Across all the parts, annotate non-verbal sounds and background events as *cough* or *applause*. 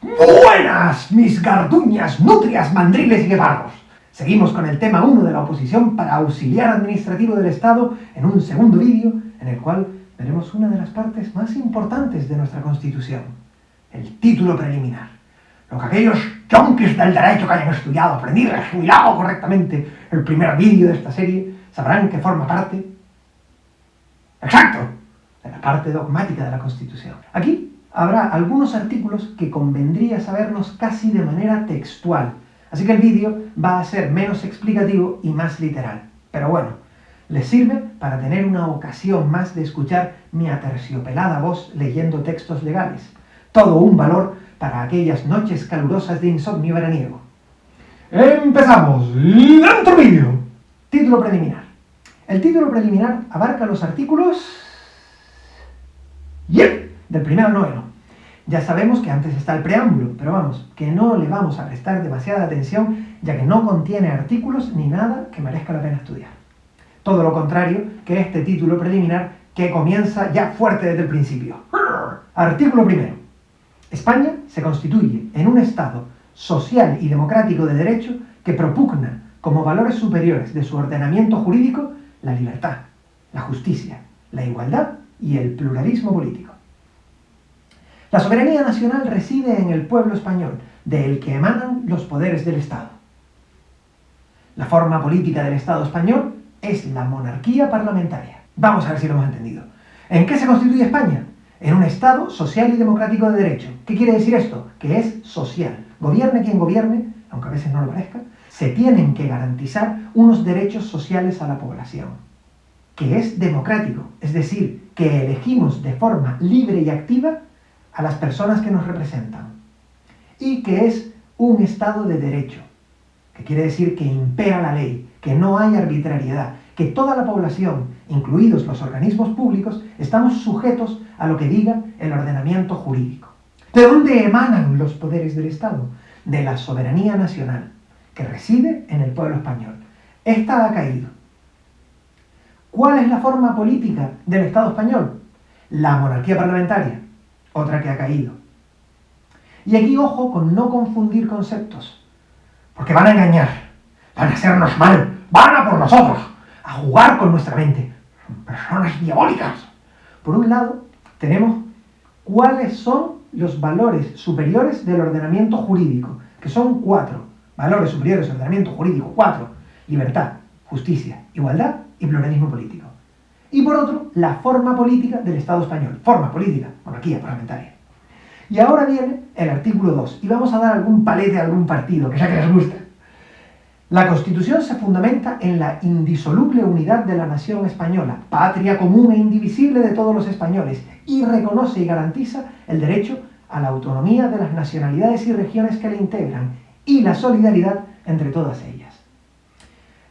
Buenas, mis garduñas, nutrias, mandriles y guepardos. Seguimos con el tema 1 de la oposición para auxiliar administrativo del Estado en un segundo vídeo en el cual veremos una de las partes más importantes de nuestra Constitución, el título preliminar. Lo que aquellos yonkis del derecho que hayan estudiado, aprendido y asimilado correctamente el primer vídeo de esta serie, sabrán que forma parte, exacto, de la parte dogmática de la Constitución. Aquí habrá algunos artículos que convendría sabernos casi de manera textual, así que el vídeo va a ser menos explicativo y más literal. Pero bueno, les sirve para tener una ocasión más de escuchar mi aterciopelada voz leyendo textos legales. Todo un valor para aquellas noches calurosas de insomnio veraniego. ¡Empezamos! ¡Dentro vídeo! Título preliminar. El título preliminar abarca los artículos... ¡Yep! Del primero al noveno. Ya sabemos que antes está el preámbulo, pero vamos, que no le vamos a prestar demasiada atención, ya que no contiene artículos ni nada que merezca la pena estudiar. Todo lo contrario que este título preliminar que comienza ya fuerte desde el principio. Artículo primero. España se constituye en un Estado social y democrático de derecho que propugna como valores superiores de su ordenamiento jurídico la libertad, la justicia, la igualdad y el pluralismo político. La soberanía nacional reside en el pueblo español, del que emanan los poderes del Estado. La forma política del Estado español es la monarquía parlamentaria. Vamos a ver si lo hemos entendido. ¿En qué se constituye España? En un Estado social y democrático de derecho. ¿Qué quiere decir esto? Que es social. Gobierne quien gobierne, aunque a veces no lo parezca, se tienen que garantizar unos derechos sociales a la población. Que es democrático, es decir, que elegimos de forma libre y activa a las personas que nos representan. Y que es un Estado de derecho, que quiere decir que impera la ley, que no hay arbitrariedad, que toda la población, incluidos los organismos públicos, estamos sujetos a lo que diga el ordenamiento jurídico. ¿De dónde emanan los poderes del Estado? De la soberanía nacional, que reside en el pueblo español. Esta ha caído. ¿Cuál es la forma política del Estado español? La monarquía parlamentaria, otra que ha caído. Y aquí ojo con no confundir conceptos, porque van a engañar, van a hacernos mal, van a por nosotros, a jugar con nuestra mente. Son personas diabólicas. Por un lado, tenemos cuáles son los valores superiores del ordenamiento jurídico, que son cuatro. Valores superiores del ordenamiento jurídico, cuatro. Libertad, justicia, igualdad y pluralismo político. Y por otro, la forma política del Estado español. Forma política, monarquía parlamentaria. Y ahora viene el artículo 2, y vamos a dar algún palete a algún partido, que ya que les gusta. La Constitución se fundamenta en la indisoluble unidad de la nación española, patria común e indivisible de todos los españoles, y reconoce y garantiza el derecho a la autonomía de las nacionalidades y regiones que la integran, y la solidaridad entre todas ellas.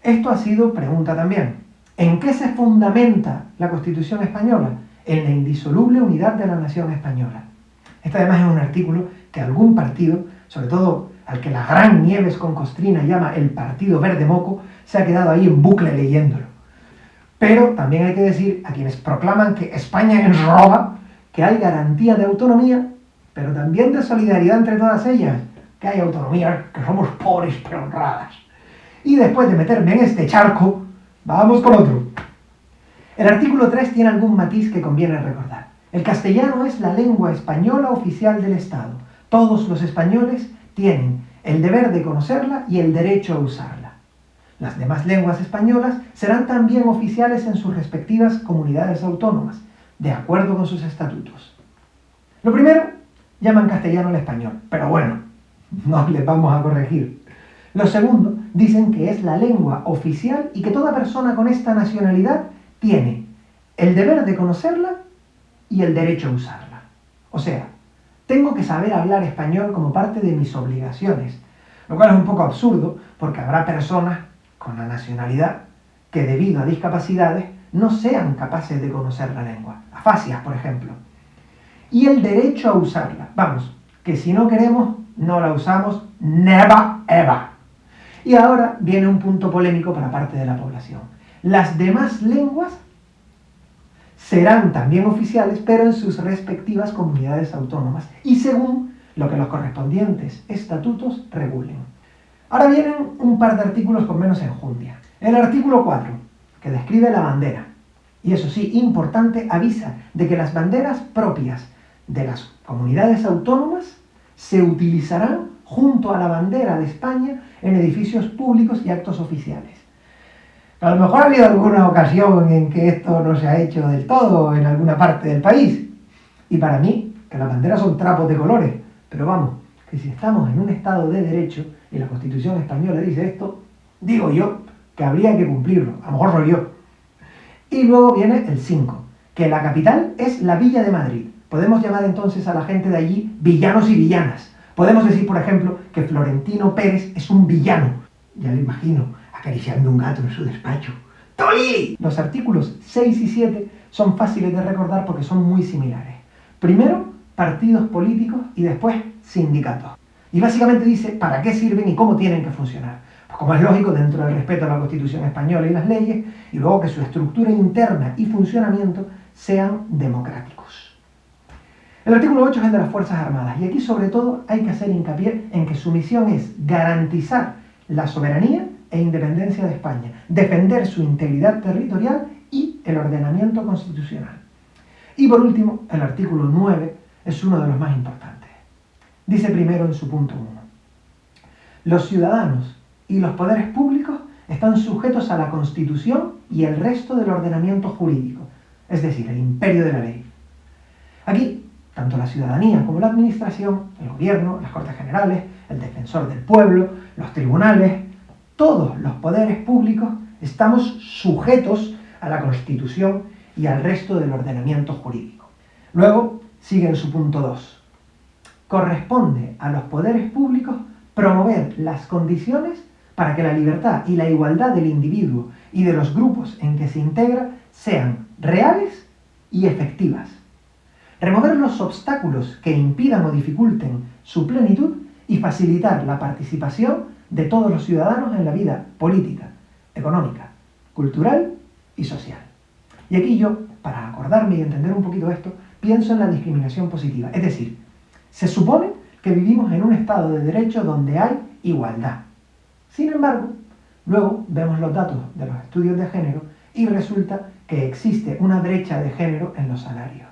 Esto ha sido pregunta también. ¿En qué se fundamenta la Constitución española? En la indisoluble unidad de la nación española. Este además es un artículo que algún partido, sobre todo al que la gran Nieves con Costrina llama el Partido Verde Moco, se ha quedado ahí en bucle leyéndolo. Pero también hay que decir a quienes proclaman que España es roba, que hay garantía de autonomía, pero también de solidaridad entre todas ellas, que hay autonomía, que somos pobres pero honradas. Y después de meterme en este charco, vamos con otro. El artículo 3 tiene algún matiz que conviene recordar. El castellano es la lengua española oficial del Estado. Todos los españoles tienen el deber de conocerla y el derecho a usarla. Las demás lenguas españolas serán también oficiales en sus respectivas comunidades autónomas, de acuerdo con sus estatutos. Lo primero, llaman castellano al español, pero bueno, *laughs* no les vamos a corregir. Lo segundo, dicen que es la lengua oficial y que toda persona con esta nacionalidad tiene el deber de conocerla y el derecho a usarla. O sea, tengo que saber hablar español como parte de mis obligaciones, lo cual es un poco absurdo porque habrá personas con la nacionalidad que debido a discapacidades no sean capaces de conocer la lengua, afasias por ejemplo. Y el derecho a usarla, vamos, que si no queremos, no la usamos, never ever. Y ahora viene un punto polémico para parte de la población. Las demás lenguas serán también oficiales, pero en sus respectivas comunidades autónomas y según lo que los correspondientes estatutos regulen. Ahora vienen un par de artículos con menos enjundia. El artículo 4, que describe la bandera, y eso sí, importante, avisa de que las banderas propias de las comunidades autónomas se utilizarán junto a la bandera de España en edificios públicos y actos oficiales. A lo mejor ha habido alguna ocasión en que esto no se ha hecho del todo en alguna parte del país. Y para mí, que las banderas son trapos de colores, pero vamos, que si estamos en un Estado de Derecho y la Constitución española dice esto, digo yo que habría que cumplirlo, a lo mejor soy yo. Y luego viene el 5, que la capital es la Villa de Madrid. Podemos llamar entonces a la gente de allí villanos y villanas. Podemos decir, por ejemplo, que Florentino Pérez es un villano. Ya lo imagino, acariciando un gato en su despacho. ¡Tolili! Los artículos 6 y 7 son fáciles de recordar porque son muy similares. Primero, partidos políticos y después sindicatos. Y básicamente dice para qué sirven y cómo tienen que funcionar. Pues como es lógico, dentro del respeto a la Constitución española y las leyes, y luego que su estructura interna y funcionamiento sean democráticos. El artículo 8 es el de las Fuerzas Armadas, y aquí sobre todo hay que hacer hincapié en que su misión es garantizar la soberanía e independencia de España, defender su integridad territorial y el ordenamiento constitucional. Y por último, el artículo 9 es uno de los más importantes. Dice primero en su punto 1, los ciudadanos y los poderes públicos están sujetos a la Constitución y el resto del ordenamiento jurídico, es decir, el imperio de la ley. Aquí, tanto la ciudadanía como la administración, el gobierno, las Cortes Generales, el defensor del pueblo, los tribunales, todos los poderes públicos estamos sujetos a la Constitución y al resto del ordenamiento jurídico. Luego, sigue en su punto 2. Corresponde a los poderes públicos promover las condiciones para que la libertad y la igualdad del individuo y de los grupos en que se integra sean reales y efectivas. Remover los obstáculos que impidan o dificulten su plenitud y facilitar la participación de todos los ciudadanos en la vida política, económica, cultural y social. Y aquí yo, para acordarme y entender un poquito esto, pienso en la discriminación positiva. Es decir, se supone que vivimos en un estado de derecho donde hay igualdad. Sin embargo, luego vemos los datos de los estudios de género y resulta que existe una brecha de género en los salarios.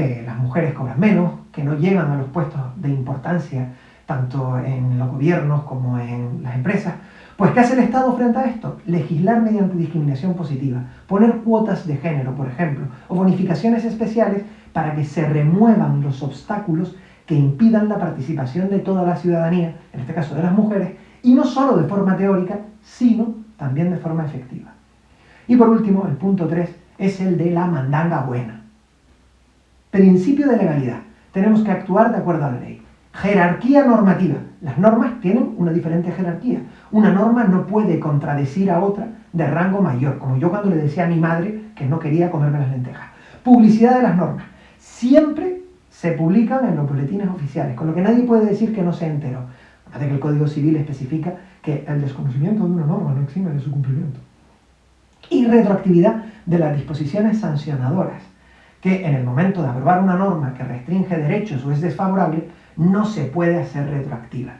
Que las mujeres cobran menos, que no llegan a los puestos de importancia tanto en los gobiernos como en las empresas, pues ¿qué hace el Estado frente a esto? Legislar mediante discriminación positiva, poner cuotas de género, por ejemplo, o bonificaciones especiales para que se remuevan los obstáculos que impidan la participación de toda la ciudadanía, en este caso de las mujeres, y no solo de forma teórica, sino también de forma efectiva. Y por último, el punto 3 es el de la mandanga buena. Principio de legalidad. Tenemos que actuar de acuerdo a la ley. Jerarquía normativa. Las normas tienen una diferente jerarquía. Una norma no puede contradecir a otra de rango mayor, como yo cuando le decía a mi madre que no quería comerme las lentejas. Publicidad de las normas. Siempre se publican en los boletines oficiales, con lo que nadie puede decir que no se enteró. Además de que el Código Civil especifica que el desconocimiento de una norma no exime de su cumplimiento. Y retroactividad de las disposiciones sancionadoras, que en el momento de aprobar una norma que restringe derechos o es desfavorable, no se puede hacer retroactiva.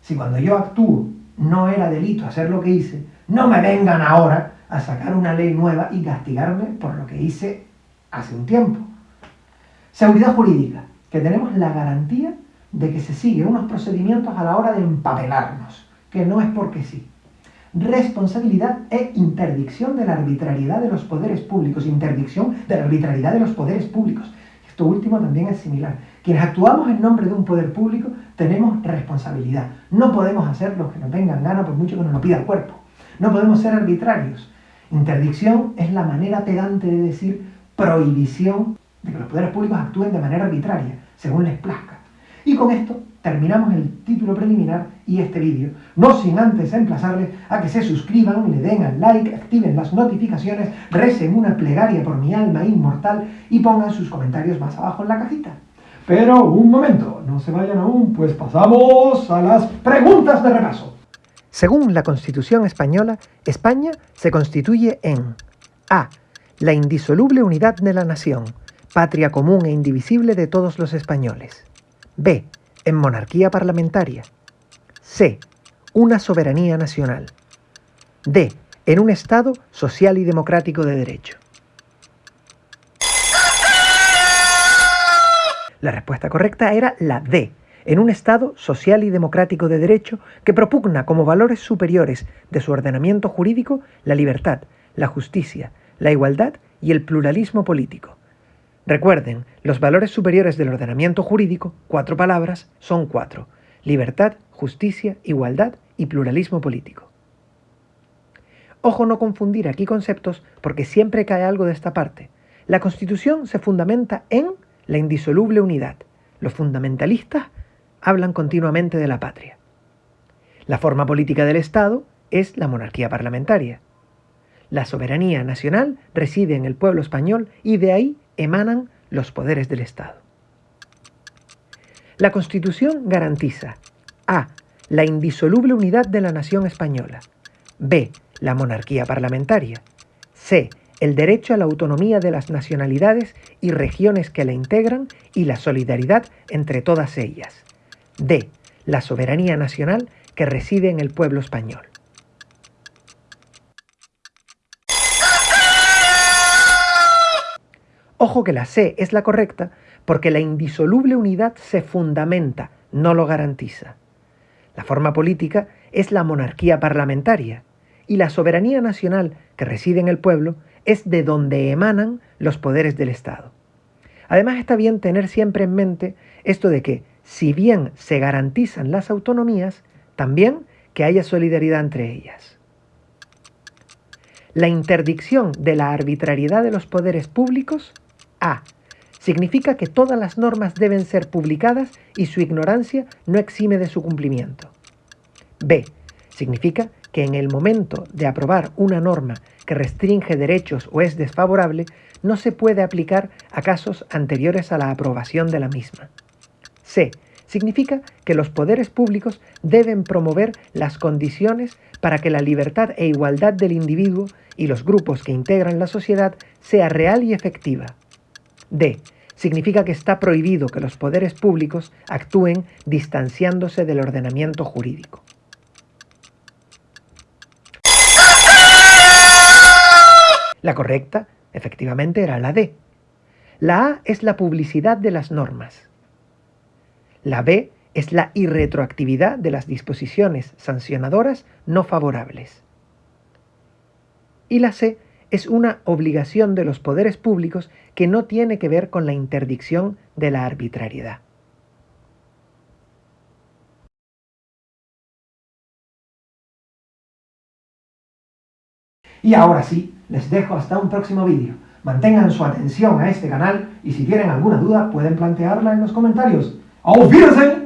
Si cuando yo actúo no era delito hacer lo que hice, no me vengan ahora a sacar una ley nueva y castigarme por lo que hice hace un tiempo. Seguridad jurídica, que tenemos la garantía de que se siguen unos procedimientos a la hora de empapelarnos, que no es porque sí. Responsabilidad e interdicción de la arbitrariedad de los poderes públicos, interdicción de la arbitrariedad de los poderes públicos. Esto último también es similar. Quienes actuamos en nombre de un poder público tenemos responsabilidad. No podemos hacer lo que nos venga en gana por mucho que nos lo pida el cuerpo. No podemos ser arbitrarios. Interdicción es la manera pedante de decir prohibición de que los poderes públicos actúen de manera arbitraria, según les plazca. Y con esto terminamos el título preliminar y este vídeo, no sin antes emplazarles a que se suscriban, le den al like, activen las notificaciones, recen una plegaria por mi alma inmortal y pongan sus comentarios más abajo en la cajita. Pero un momento, no se vayan aún, pues pasamos a las preguntas de repaso. Según la Constitución española, España se constituye en A. La indisoluble unidad de la nación, patria común e indivisible de todos los españoles. B. en monarquía parlamentaria. C. Una soberanía nacional. D. En un Estado social y democrático de derecho. La respuesta correcta era la D, en un Estado social y democrático de derecho que propugna como valores superiores de su ordenamiento jurídico la libertad, la justicia, la igualdad y el pluralismo político. Recuerden, los valores superiores del ordenamiento jurídico, cuatro palabras, son cuatro. Libertad, justicia, igualdad y pluralismo político. Ojo no confundir aquí conceptos porque siempre cae algo de esta parte. La Constitución se fundamenta en la indisoluble unidad. Los fundamentalistas hablan continuamente de la patria. La forma política del Estado es la monarquía parlamentaria. La soberanía nacional reside en el pueblo español y de ahí emanan los poderes del Estado. La Constitución garantiza a. la indisoluble unidad de la nación española, b. la monarquía parlamentaria, c el derecho a la autonomía de las nacionalidades y regiones que la integran y la solidaridad entre todas ellas. D. La soberanía nacional que reside en el pueblo español. Ojo que la C es la correcta porque la indisoluble unidad se fundamenta, no lo garantiza. La forma política es la monarquía parlamentaria y la soberanía nacional que reside en el pueblo es de donde emanan los poderes del Estado. Además está bien tener siempre en mente esto de que, si bien se garantizan las autonomías, también que haya solidaridad entre ellas. La interdicción de la arbitrariedad de los poderes públicos A. Significa que todas las normas deben ser publicadas y su ignorancia no exime de su cumplimiento. B. Significa que en el momento de aprobar una norma que restringe derechos o es desfavorable, no se puede aplicar a casos anteriores a la aprobación de la misma. C. Significa que los poderes públicos deben promover las condiciones para que la libertad e igualdad del individuo y los grupos que integran la sociedad sea real y efectiva. D. Significa que está prohibido que los poderes públicos actúen distanciándose del ordenamiento jurídico. La correcta, efectivamente, era la D. La A es la publicidad de las normas. La B es la irretroactividad de las disposiciones sancionadoras no favorables. Y la C es una obligación de los poderes públicos que no tiene que ver con la interdicción de la arbitrariedad. Y ahora sí, les dejo hasta un próximo vídeo. Mantengan su atención a este canal y si tienen alguna duda pueden plantearla en los comentarios. ¡Auf!